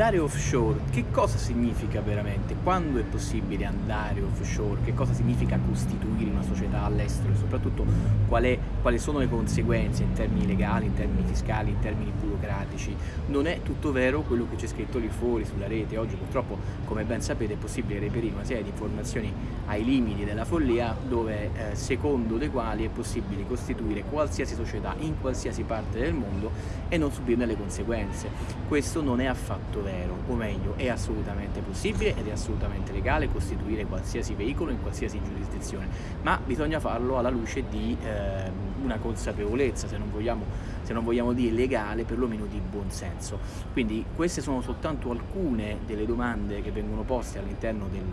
Andare offshore, che cosa significa veramente? Quando è possibile andare offshore? Che cosa significa costituire una società all'estero? E soprattutto quali sono le conseguenze in termini legali, in termini fiscali, in termini burocratici? Non è tutto vero quello che c'è scritto lì fuori sulla rete. Oggi purtroppo, come ben sapete, è possibile reperire una serie di informazioni ai limiti della follia dove eh, secondo le quali è possibile costituire qualsiasi società in qualsiasi parte del mondo e non subirne le conseguenze. Questo non è affatto fatto vero, o meglio, è assolutamente possibile ed è assolutamente legale costituire qualsiasi veicolo in qualsiasi giurisdizione, ma bisogna farlo alla luce di eh, una consapevolezza, se non, vogliamo, se non vogliamo dire legale, perlomeno di buonsenso. Quindi queste sono soltanto alcune delle domande che vengono poste all'interno del,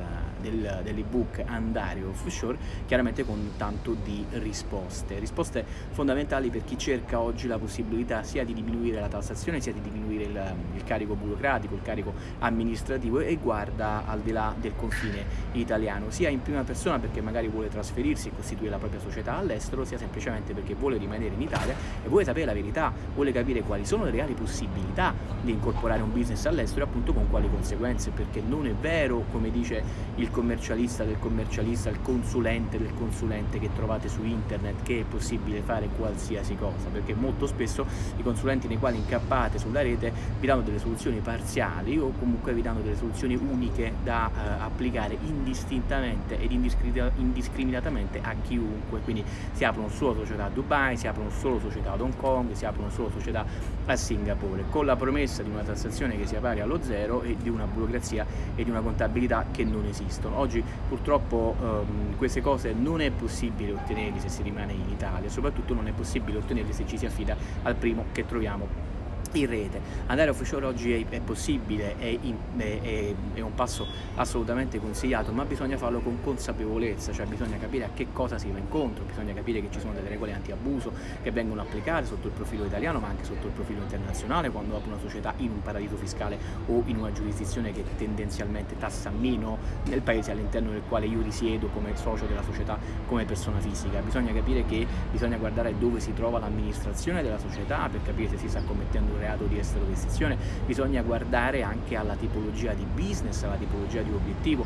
del, dell'ebook Andare Offshore, chiaramente con tanto di risposte. Risposte fondamentali per chi cerca oggi la possibilità sia di diminuire la tassazione, sia di diminuire il, il carico burocratico, il carico amministrativo e guarda al di là del confine italiano, sia in prima persona perché magari vuole trasferirsi e costituire la propria società all'estero, sia semplicemente perché vuole rimanere in Italia e vuole sapere la verità, vuole capire quali sono le reali possibilità di incorporare un business all'estero e appunto con quali conseguenze, perché non è vero, come dice il commercialista del commercialista, il consulente del consulente che trovate su internet, che è possibile fare qualsiasi cosa, perché molto spesso i consulenti nei quali incappate sulla rete vi danno delle soluzioni parziali o comunque vi danno delle soluzioni uniche da eh, applicare indistintamente ed indiscriminatamente a chiunque, quindi si aprono solo società a Dubai, si aprono solo società ad Hong Kong, si aprono solo società a Singapore, con la promessa di una tassazione che sia pari allo zero e di una burocrazia e di una contabilità che non esistono. Oggi purtroppo ehm, queste cose non è possibile ottenerle se si rimane in Italia, soprattutto non è possibile ottenerle se ci si affida al primo che troviamo in rete. Andare offshore oggi è, è possibile, è, è, è, un passo assolutamente consigliato, ma bisogna farlo con consapevolezza, cioè bisogna capire a che cosa si va incontro, bisogna capire che ci sono delle regole anti-abuso che vengono applicate sotto il profilo italiano ma anche sotto il profilo internazionale quando apro una società in un paradiso fiscale o in una giurisdizione che tendenzialmente tassa meno nel paese all'interno del quale io risiedo come socio della società, come persona fisica. Bisogna capire che bisogna guardare dove si trova l'amministrazione della società per capire se si sta commettendo reato di esterorestrizione, bisogna guardare anche alla tipologia di business, alla tipologia di obiettivo,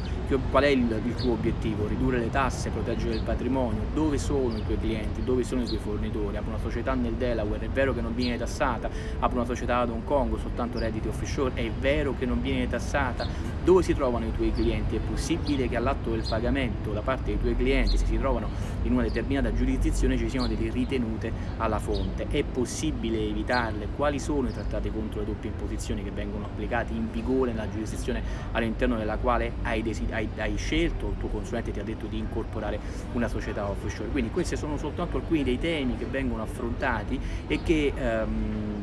qual è il, il, tuo obiettivo, ridurre le tasse, proteggere il patrimonio, dove sono i tuoi clienti, dove sono i tuoi fornitori, apro una società nel Delaware, è vero che non viene tassata, apro una società ad Hong Kong, soltanto redditi offshore, è vero che non viene tassata, dove si trovano i tuoi clienti, è possibile che all'atto del pagamento da parte dei tuoi clienti, se si trovano in una determinata giurisdizione, ci siano delle ritenute alla fonte, è possibile evitarle, quali sono i trattati contro le doppie imposizioni che vengono applicati in vigore nella giurisdizione all'interno della quale hai, hai, hai scelto, il tuo consulente ti ha detto di incorporare una società offshore. Quindi questi sono soltanto alcuni dei temi che vengono affrontati e che um,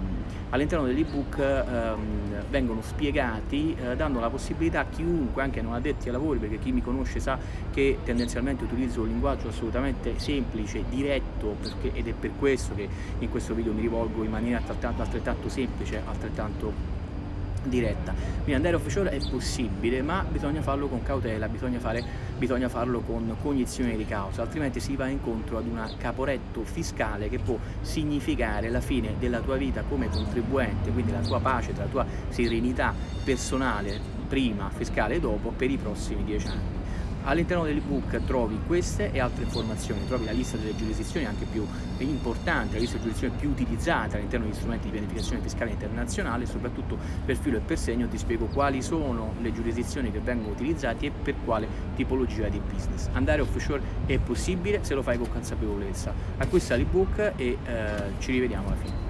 all'interno dell'ebook ehm, vengono spiegati eh, dando la possibilità a chiunque, anche non addetti ai lavori, perché chi mi conosce sa che tendenzialmente utilizzo un linguaggio assolutamente semplice, diretto, perché, ed è per questo che in questo video mi rivolgo in maniera altrettanto, altrettanto semplice, altrettanto diretta. Quindi andare offshore è possibile, ma bisogna farlo con cautela, bisogna, fare, bisogna farlo con cognizione di causa, altrimenti si va incontro ad un caporetto fiscale che può significare la fine della tua vita come contribuente, quindi la tua pace, la tua serenità personale prima, fiscale dopo per i prossimi dieci anni. All'interno dell'ebook trovi queste e altre informazioni, trovi la lista delle giurisdizioni anche più importanti, la lista delle giurisdizioni più utilizzate all'interno degli strumenti di pianificazione fiscale internazionale e soprattutto per filo e per segno ti spiego quali sono le giurisdizioni che vengono utilizzate e per quale tipologia di business. Andare offshore è possibile se lo fai con consapevolezza. Acquista l'ebook e eh, ci rivediamo alla fine.